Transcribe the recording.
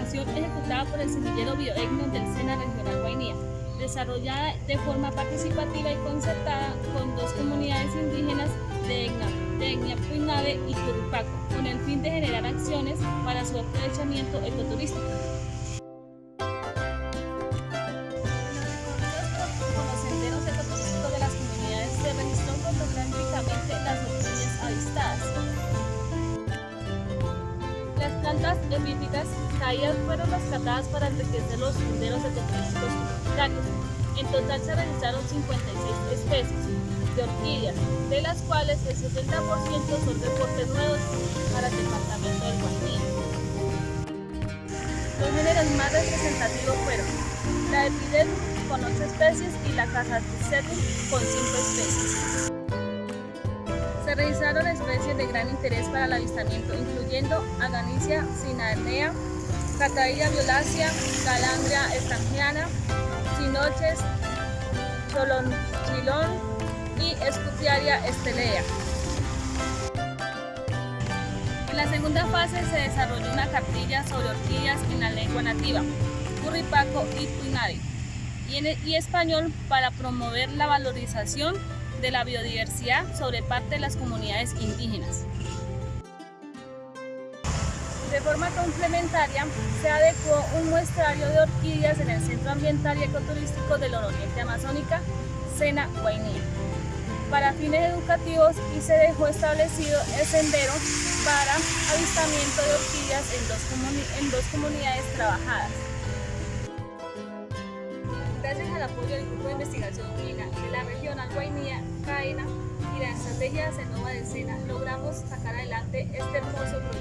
ejecutada por el semillero bioetno del SENA Regional Guainía, desarrollada de forma participativa y concertada con dos comunidades indígenas de Etna, de y Turupaco, con el fin de generar acciones para su aprovechamiento ecoturístico. Plantas epífitas caídas fueron rescatadas para enriquecer los senderos ecoturísticos comunitarios. En total se registraron 56 especies de orquídeas, de las cuales el 70% son reportes nuevos para el departamento del Guaní. Los géneros más representativos fueron la epidemia con 8 especies y la Casatricetum con 5 especies. Se registraron especies de gran interés para el avistamiento, incluyendo Aganicia cinaernea, Catailla violácea, Calandria estrangiana, Sinoches, Cholonchilón y Escutiaria estelea. En la segunda fase se desarrolló una cartilla sobre orquídeas en la lengua nativa, Curripaco y Puinari, y en español para promover la valorización de la biodiversidad sobre parte de las comunidades indígenas. De forma complementaria, se adecuó un muestrario de orquídeas en el Centro Ambiental y Ecoturístico del Nororiente Amazónica, Sena Guainía, para fines educativos y se dejó establecido el sendero para avistamiento de orquídeas en dos, en dos comunidades trabajadas. Gracias al apoyo del Grupo de Investigación Mina de la región Y la estrategia de Cenova de Sena, logramos sacar adelante este hermoso proyecto.